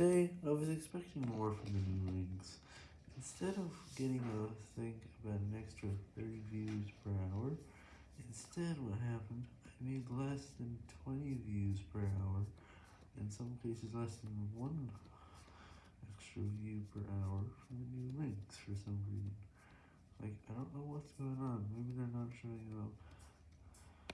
Today, I was expecting more from the new links. Instead of getting a thing about an extra 30 views per hour, instead what happened, I made less than 20 views per hour, in some cases less than 1 extra view per hour from the new links for some reason. Like, I don't know what's going on, maybe they're not showing up.